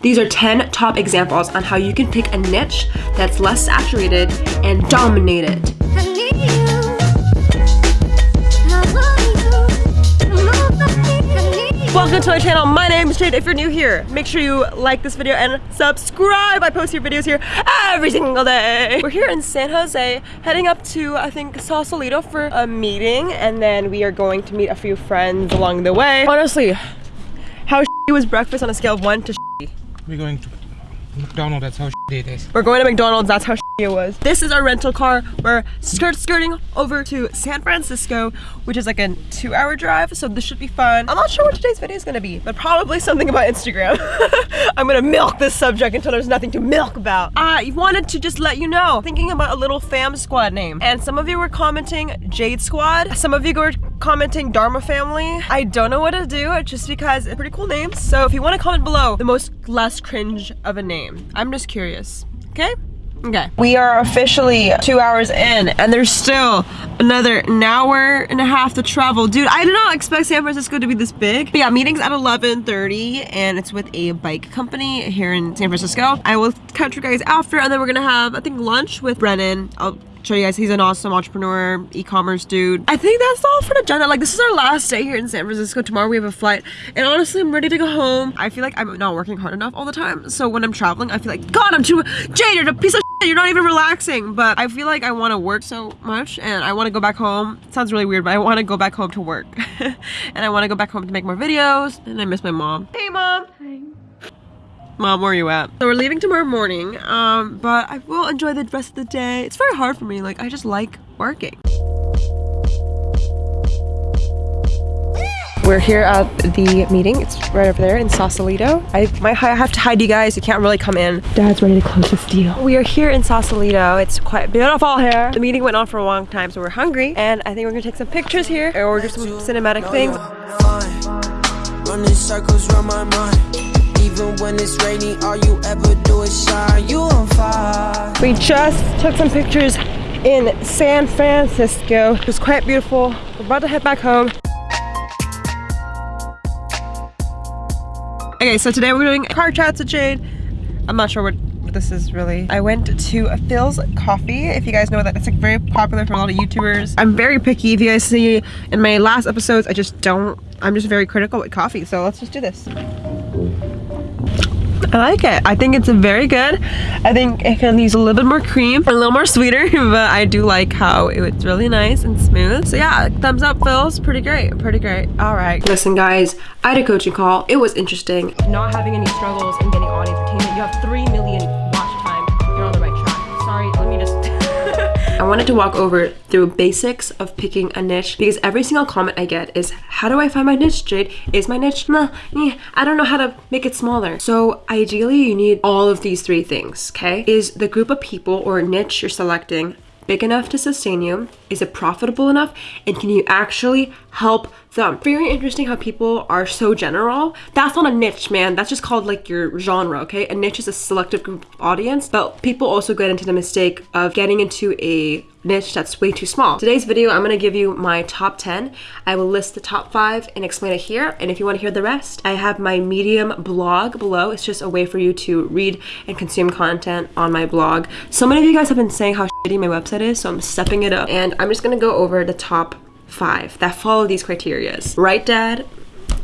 These are 10 top examples on how you can pick a niche that's less saturated and dominate it. Welcome to my channel. My name is Jade. If you're new here, make sure you like this video and subscribe. I post your videos here every single day. We're here in San Jose, heading up to, I think, Sausalito for a meeting, and then we are going to meet a few friends along the way. Honestly, how was breakfast on a scale of 1 to we're going to McDonald's, that's how it is. We're going to McDonald's, that's how it was. This is our rental car. We're skirt skirting over to San Francisco, which is like a two hour drive, so this should be fun. I'm not sure what today's video is gonna be, but probably something about Instagram. I'm gonna milk this subject until there's nothing to milk about. I wanted to just let you know, thinking about a little fam squad name, and some of you were commenting Jade Squad, some of you were commenting Dharma Family. I don't know what to do, just because it's pretty cool name. So if you wanna comment below, the most less cringe of a name. I'm just curious, okay? Okay. We are officially two hours in and there's still another an hour and a half to travel. Dude, I did not expect San Francisco to be this big. But yeah, meeting's at 11.30 and it's with a bike company here in San Francisco. I will catch you guys after and then we're gonna have, I think, lunch with Brennan. I'll show you guys. He's an awesome entrepreneur e-commerce dude. I think that's all for the agenda. Like this is our last day here in san francisco. Tomorrow we have a flight. And honestly i'm ready to go home. I feel like i'm not working hard enough all the time. So when i'm traveling i feel like god i'm too jaded a piece of shit. you're not even relaxing. But i feel like i want to work so much and i want to go back home. It sounds really weird but i want to go back home to work. And i want to go back home to make more videos. And i miss my mom. Hey mom. Hi. Mom, where are you at? So we're leaving tomorrow morning, um, but I will enjoy the rest of the day. It's very hard for me. Like, I just like working. We're here at the meeting. It's right over there in Sausalito. I might have to hide you guys. You can't really come in. Dad's ready to close this deal. We are here in Sausalito. It's quite beautiful here. The meeting went on for a long time, so we're hungry. And I think we're gonna take some pictures here or do some cinematic things. Even when it's all you ever do is shine. You on fire. We just took some pictures in San Francisco. It was quite beautiful. We're about to head back home. Okay, so today we're doing car chats with Jade. I'm not sure what this is really. I went to Philz Coffee. If you guys know that, it's like very popular for a lot of YouTubers. I'm very picky. If you guys see in my last episodes, I just don't, I'm just very critical with coffee. So let's just do this. I like it. I think it's very good. I think it can use a little bit more cream, a little more sweeter, but I do like how it's really nice and smooth. So yeah, thumbs up Philz. Pretty great, pretty great. All right. Listen guys, I had a coaching call. It was interesting. Not having any struggles in getting audience attainment. You have 3 million I wanted to walk over through basics of picking a niche because every single comment I get is, how do I find my niche, Jade? Is my niche? Nah, I don't know how to make it smaller. So ideally you need all of these three things, okay? Is the group of people or niche you're selecting big enough to sustain you? Is it profitable enough? And can you actually help them? Very interesting how people are so general. That's not a niche, man. That's just called like your genre, okay? A niche is a selective group audience, but people also get into the mistake of getting into a niche that's way too small. Today's video, I'm gonna give you my top 10. I will list the top five and explain it here. And if you wanna hear the rest, I have my Medium blog below. It's just a way for you to read and consume content on my blog. So many of you guys have been saying how shitty my website is, so I'm stepping it up. And I'm just gonna go over the top five that follow these criterias. Right, Dad?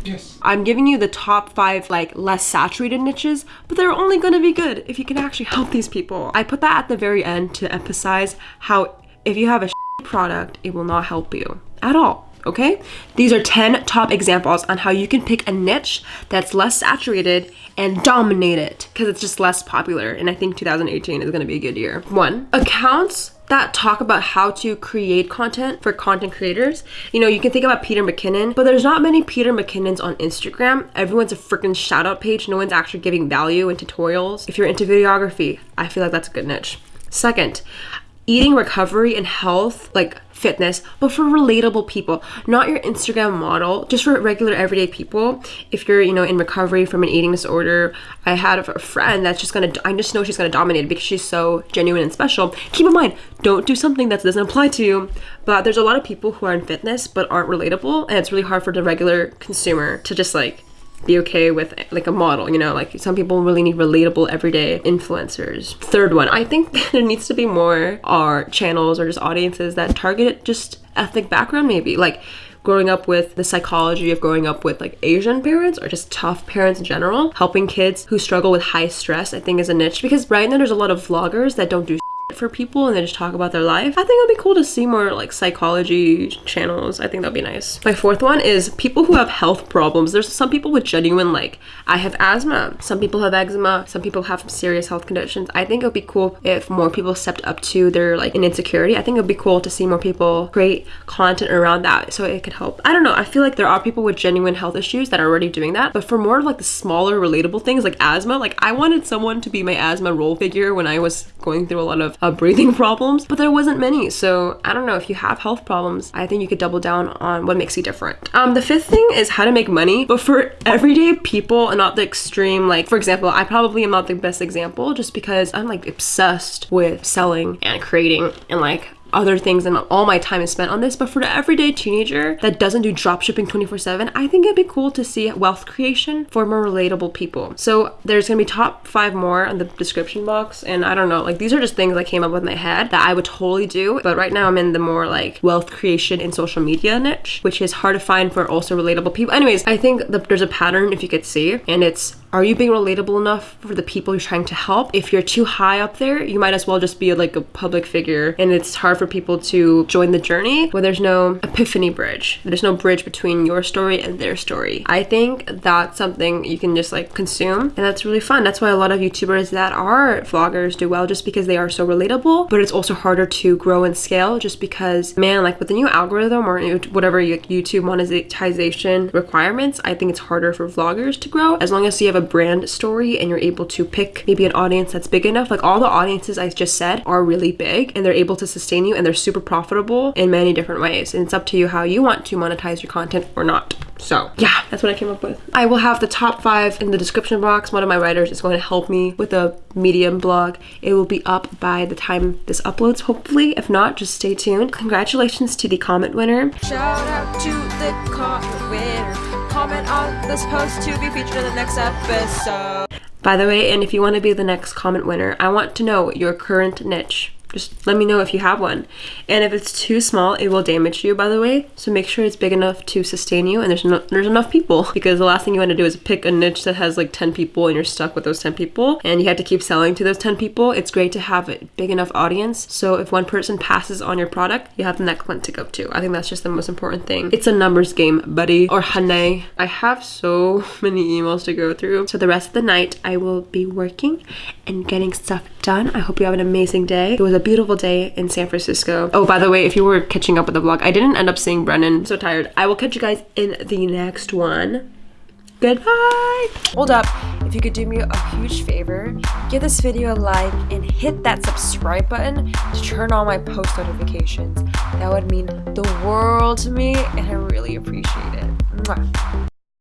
Yes. I'm giving you the top five like less saturated niches, but they're only gonna be good if you can actually help these people. I put that at the very end to emphasize how if you have a product, it will not help you at all okay? These are 10 top examples on how you can pick a niche that's less saturated and dominate it because it's just less popular and I think 2018 is going to be a good year. One, accounts that talk about how to create content for content creators. You know, you can think about Peter McKinnon, but there's not many Peter McKinnons on Instagram. Everyone's a freaking shout out page. No one's actually giving value in tutorials. If you're into videography, I feel like that's a good niche. Second, eating recovery and health, like fitness, but for relatable people, not your Instagram model, just for regular everyday people. If you're, you know, in recovery from an eating disorder, I had a friend that's just gonna, I just know she's gonna dominate because she's so genuine and special. Keep in mind, don't do something that doesn't apply to you. But there's a lot of people who are in fitness but aren't relatable, and it's really hard for the regular consumer to just like be okay with like a model, you know, like some people really need relatable everyday influencers. Third one, I think there needs to be more our channels or just audiences that target just ethnic background maybe. Like growing up with the psychology of growing up with like Asian parents or just tough parents in general, helping kids who struggle with high stress, I think is a niche because right now there's a lot of vloggers that don't do for people and they just talk about their life. I think it'd be cool to see more like psychology channels. I think that'd be nice. My fourth one is people who have health problems. There's some people with genuine like I have asthma. Some people have eczema. Some people have serious health conditions. I think it would be cool if more people stepped up to their like an insecurity. I think it'd be cool to see more people create content around that so it could help. I don't know. I feel like there are people with genuine health issues that are already doing that. But for more like the smaller relatable things like asthma, like I wanted someone to be my asthma role figure when I was going through a lot of uh, breathing problems, but there wasn't many. So I don't know if you have health problems, I think you could double down on what makes you different. Um, the fifth thing is how to make money, but for everyday people and not the extreme. Like for example, I probably am not the best example just because I'm like obsessed with selling and creating and like other things and all my time is spent on this but for the everyday teenager that doesn't do dropshipping 24 7 i think it'd be cool to see wealth creation for more relatable people. So there's gonna be top five more in the description box and i don't know like these are just things i came up with my head that i would totally do but right now i'm in the more like wealth creation in social media niche which is hard to find for also relatable people. Anyways i think that there's a pattern if you could see and it's are you being relatable enough for the people you're trying to help? If you're too high up there, you might as well just be like a public figure and it's hard for people to join the journey where there's no epiphany bridge. There's no bridge between your story and their story. I think that's something you can just like consume and that's really fun. That's why a lot of YouTubers that are vloggers do well just because they are so relatable, but it's also harder to grow and scale just because man, like with the new algorithm or whatever YouTube monetization requirements, I think it's harder for vloggers to grow as long as you have a brand story and you're able to pick maybe an audience that's big enough. Like all the audiences I just said are really big and they're able to sustain you and they're super profitable in many different ways. And it's up to you how you want to monetize your content or not. So yeah, that's what I came up with. I will have the top five in the description box. One of my writers is going to help me with a Medium blog. It will be up by the time this uploads, hopefully. If not, just stay tuned. Congratulations to the comment winner. Shout out to the comment winner comment on this post to be featured in the next episode. By the way, and if you want to be the next comment winner, I want to know your current niche. Just let me know if you have one. And if it's too small, it will damage you, by the way. So make sure it's big enough to sustain you and there's, no, there's enough people because the last thing you want to do is pick a niche that has like 10 people and you're stuck with those 10 people and you have to keep selling to those 10 people. It's great to have a big enough audience. So if one person passes on your product, you have the next one to go to. I think that's just the most important thing. It's a numbers game, buddy. Or Hane. I have so many emails to go through. So the rest of the night, I will be working and getting stuff done. I hope you have an amazing day. It was a beautiful day in San Francisco. Oh, by the way, if you were catching up with the vlog, I didn't end up seeing Brennan. I'm so tired. I will catch you guys in the next one. Goodbye. Hold up. If you could do me a huge favor, give this video a like and hit that subscribe button to turn on my post notifications. That would mean the world to me and I really appreciate it. Mwah.